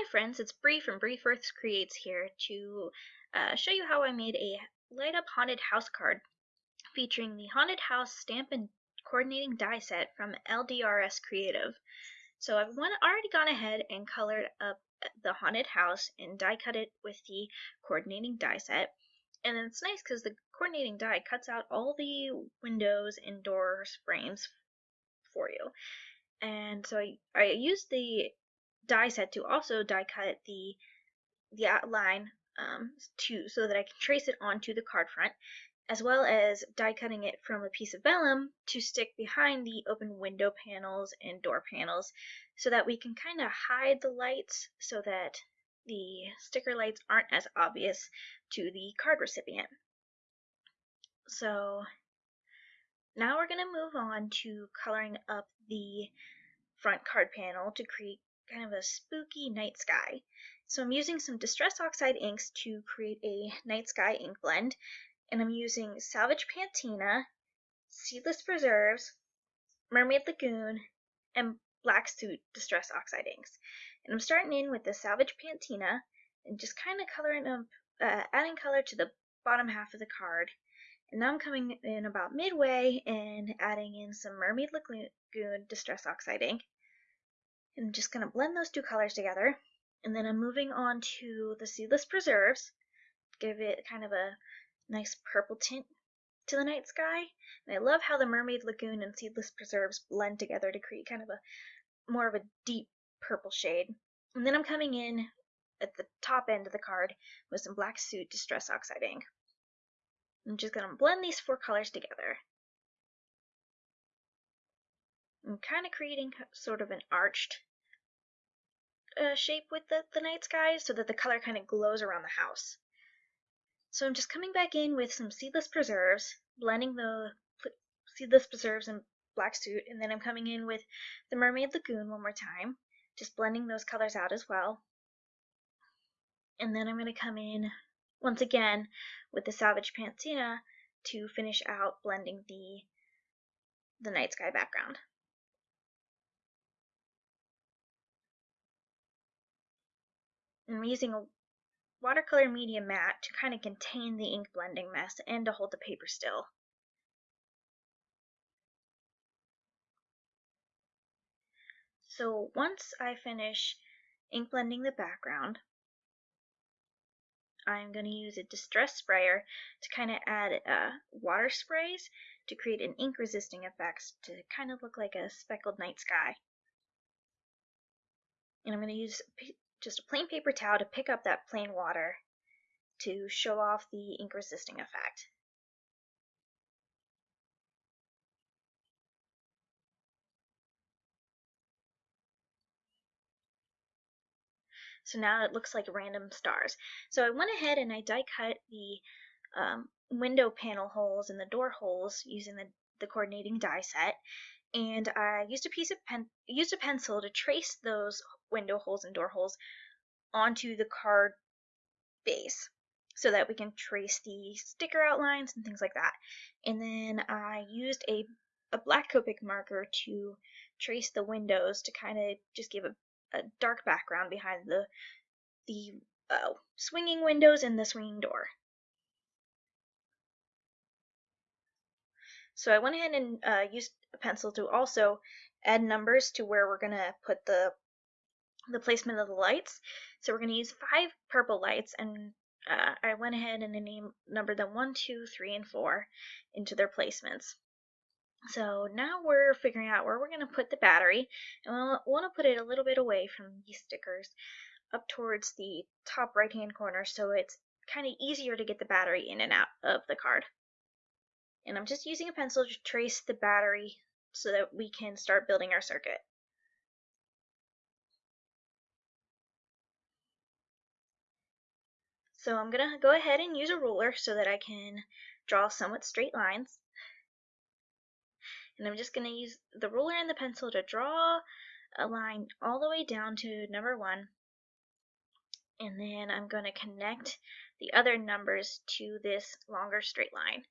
Hi friends, it's Bree from Bree First Creates here to uh, show you how I made a light up haunted house card featuring the haunted house stamp and coordinating die set from LDRS Creative. So I've one, already gone ahead and colored up the haunted house and die cut it with the coordinating die set. And it's nice because the coordinating die cuts out all the windows and doors frames for you. And so I, I used the die set to also die cut the the outline um, to so that I can trace it onto the card front as well as die cutting it from a piece of vellum to stick behind the open window panels and door panels so that we can kind of hide the lights so that the sticker lights aren't as obvious to the card recipient. So now we're going to move on to coloring up the front card panel to create kind of a spooky night sky. So I'm using some Distress Oxide inks to create a night sky ink blend. And I'm using Salvage Patina, Seedless Preserves, Mermaid Lagoon, and Black Soot Distress Oxide inks. And I'm starting in with the Salvage Patina and just kind of coloring up, uh, adding color to the bottom half of the card. And now I'm coming in about midway and adding in some Mermaid Lagoon Distress Oxide ink. I'm just going to blend those two colors together. And then I'm moving on to the Seedless Preserves. Give it kind of a nice purple tint to the night sky. And I love how the Mermaid Lagoon and Seedless Preserves blend together to create kind of a more of a deep purple shade. And then I'm coming in at the top end of the card with some Black Soot Distress Oxide ink. I'm just going to blend these four colors together. I'm kind of creating sort of an arched uh, shape with the, the night sky so that the color kind of glows around the house. So I'm just coming back in with some seedless preserves, blending the seedless preserves and black soot, and then I'm coming in with the Mermaid Lagoon one more time, just blending those colors out as well. And then I'm going to come in once again with the Salvage Patina to finish out blending the the night sky background. I'm using a watercolor medium mat to kind of contain the ink blending mess and to hold the paper still. So once I finish ink blending the background, I'm going to use a distress sprayer to kind of add uh, water sprays to create an ink resisting effect to kind of look like a speckled night sky. And I'm going to use just a plain paper towel to pick up that plain water to show off the ink resisting effect. So now it looks like random stars. So I went ahead and I die cut the um, window panel holes and the door holes using the, the coordinating die set. And I used a piece of pen, used a pencil to trace those window holes and door holes onto the card base so that we can trace the sticker outlines and things like that. And then I used a, a black Copic marker to trace the windows to kind of just give a, a, dark background behind the the uh, swinging windows and the swinging door. So I went ahead and uh, used a pencil to also add numbers to where we're going to put the the placement of the lights. So we're going to use five purple lights and uh, I went ahead and named numbered them 1, 2, 3, and 4 into their placements. So now we're figuring out where we're going to put the battery and we'll want to put it a little bit away from these stickers up towards the top right hand corner so it's kind of easier to get the battery in and out of the card. And I'm just using a pencil to trace the battery so that we can start building our circuit. So I'm going to go ahead and use a ruler so that I can draw somewhat straight lines. And I'm just going to use the ruler and the pencil to draw a line all the way down to number one. And then I'm going to connect the other numbers to this longer straight line.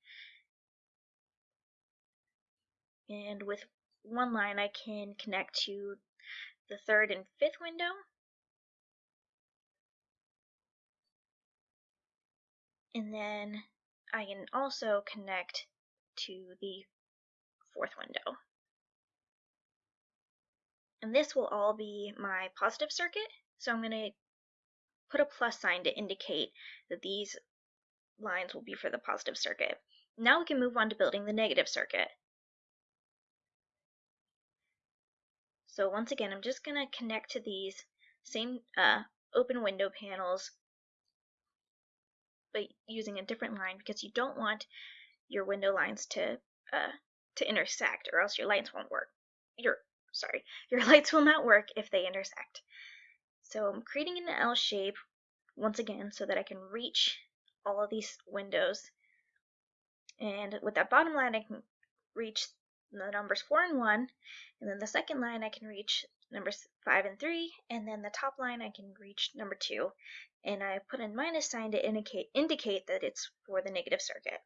And with one line, I can connect to the third and fifth window. And then I can also connect to the fourth window. And this will all be my positive circuit. So I'm going to put a plus sign to indicate that these lines will be for the positive circuit. Now we can move on to building the negative circuit. So once again, I'm just going to connect to these same uh, open window panels, but using a different line because you don't want your window lines to uh, to intersect, or else your lights won't work. Your sorry, your lights will not work if they intersect. So I'm creating an L shape once again so that I can reach all of these windows. And with that bottom line, I can reach the numbers 4 and 1. And then the second line, I can reach numbers 5 and 3. And then the top line, I can reach number 2. And I put a minus sign to indicate, indicate that it's for the negative circuit.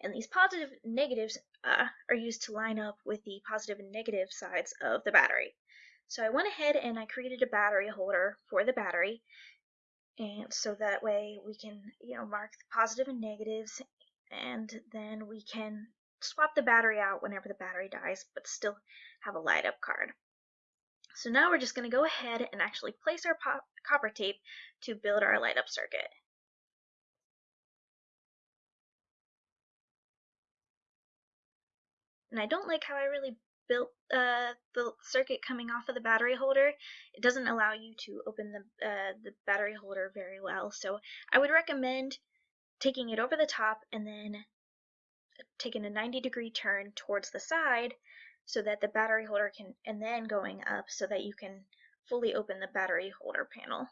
And these positive and negatives uh, are used to line up with the positive and negative sides of the battery. So I went ahead and I created a battery holder for the battery and so that way we can you know mark the positive and negatives and then we can swap the battery out whenever the battery dies but still have a light up card. So now we're just going to go ahead and actually place our copper tape to build our light up circuit. And I don't like how I really built uh, the circuit coming off of the battery holder, it doesn't allow you to open the, uh, the battery holder very well. So I would recommend taking it over the top and then taking a 90 degree turn towards the side so that the battery holder can, and then going up so that you can fully open the battery holder panel.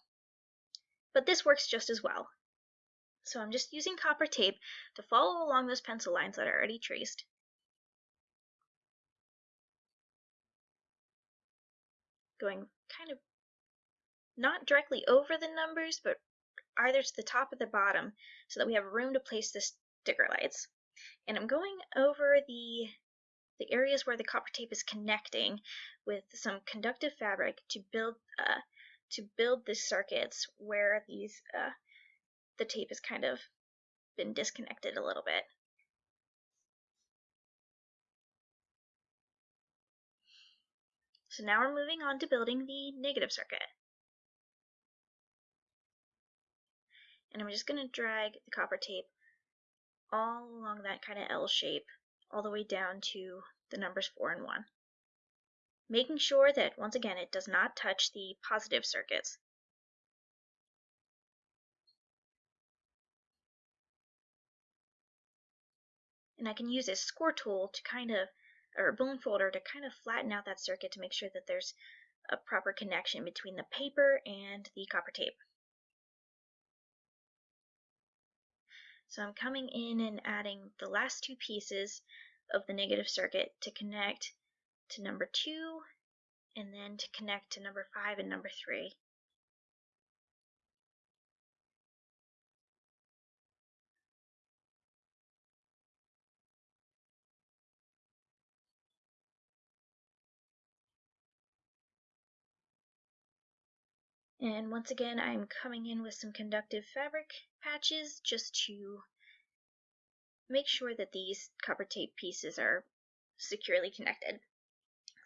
But this works just as well. So I'm just using copper tape to follow along those pencil lines that are already traced. going kind of not directly over the numbers, but either to the top or the bottom so that we have room to place the sticker lights. And I'm going over the the areas where the copper tape is connecting with some conductive fabric to build uh, to build the circuits where these uh, the tape has kind of been disconnected a little bit. So now we're moving on to building the negative circuit. And I'm just going to drag the copper tape all along that kind of L shape all the way down to the numbers 4 and 1. Making sure that, once again, it does not touch the positive circuits. And I can use this score tool to kind of or bone folder to kind of flatten out that circuit to make sure that there's a proper connection between the paper and the copper tape. So I'm coming in and adding the last two pieces of the negative circuit to connect to number 2 and then to connect to number 5 and number 3. And once again, I'm coming in with some conductive fabric patches just to make sure that these copper tape pieces are securely connected.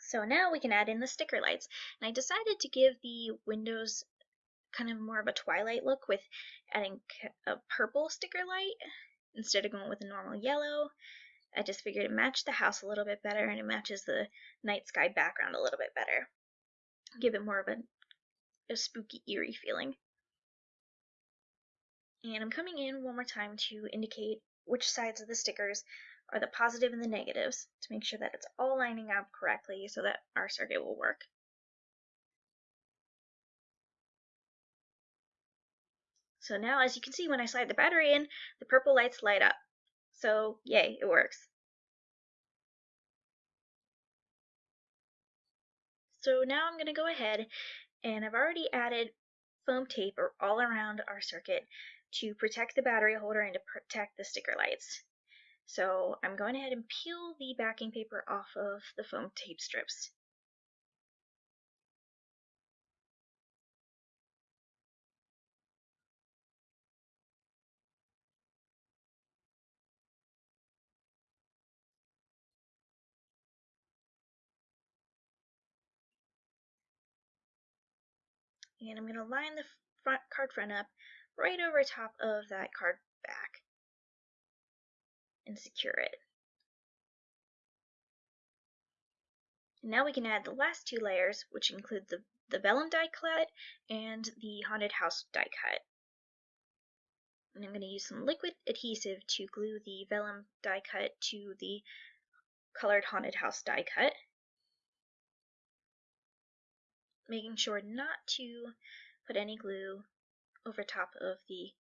So now we can add in the sticker lights. And I decided to give the windows kind of more of a twilight look with adding a purple sticker light instead of going with a normal yellow. I just figured it matched the house a little bit better and it matches the night sky background a little bit better. Give it more of a a spooky, eerie feeling. And I'm coming in one more time to indicate which sides of the stickers are the positive and the negatives to make sure that it's all lining up correctly so that our circuit will work. So now as you can see when I slide the battery in, the purple lights light up. So yay, it works. So now I'm going to go ahead and I've already added foam tape all around our circuit to protect the battery holder and to protect the sticker lights. So I'm going ahead and peel the backing paper off of the foam tape strips. And I'm going to line the front card front up right over top of that card back and secure it. And now we can add the last two layers, which include the, the vellum die cut and the haunted house die cut. And I'm going to use some liquid adhesive to glue the vellum die cut to the colored haunted house die cut. Making sure not to put any glue over top of the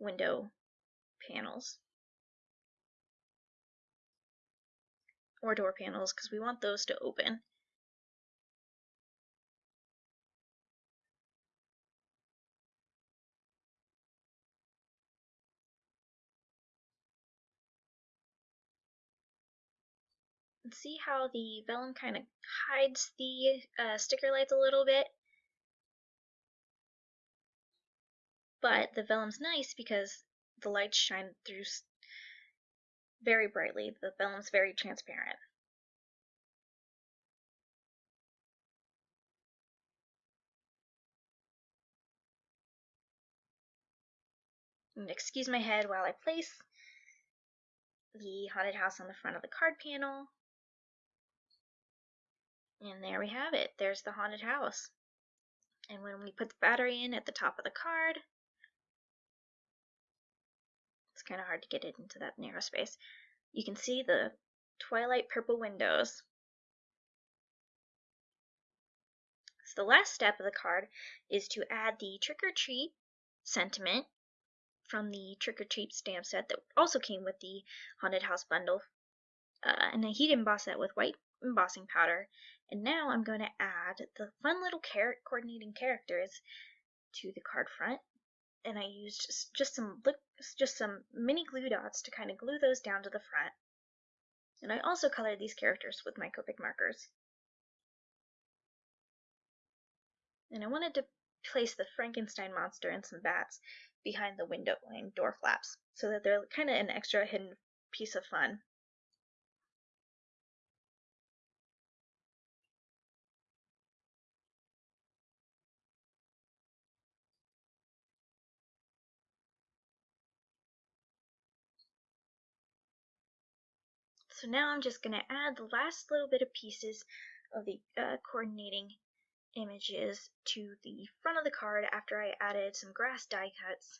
window panels. or door panels because we want those to open. See how the vellum kind of hides the uh, sticker lights a little bit? But the vellum's nice because the lights shine through very brightly. The vellum's very transparent. Excuse my head while I place the haunted house on the front of the card panel. And there we have it. There's the haunted house. And when we put the battery in at the top of the card, it's kind of hard to get it into that narrow space. You can see the twilight purple windows. So the last step of the card is to add the trick or treat sentiment from the trick or treat stamp set that also came with the haunted house bundle. Uh, and heat emboss that with white embossing powder. And now I'm going to add the fun little carrot coordinating characters to the card front and I used just, some just some mini glue dots to kind of glue those down to the front. And I also colored these characters with my Copic markers. And I wanted to place the Frankenstein monster and some bats behind the window and door flaps so that they're kind of an extra hidden piece of fun. So now I'm just going to add the last little bit of pieces of the uh, coordinating images to the front of the card after I added some grass die cuts.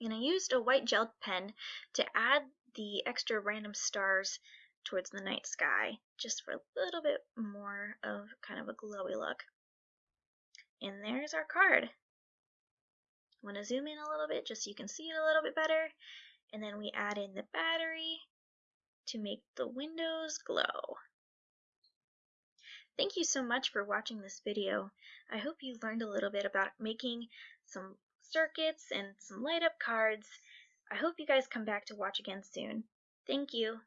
And I used a white gel pen to add the extra random stars towards the night sky, just for a little bit more of kind of a glowy look. And there's our card. I'm to zoom in a little bit just so you can see it a little bit better. And then we add in the battery to make the windows glow. Thank you so much for watching this video. I hope you learned a little bit about making some circuits and some light up cards. I hope you guys come back to watch again soon. Thank you.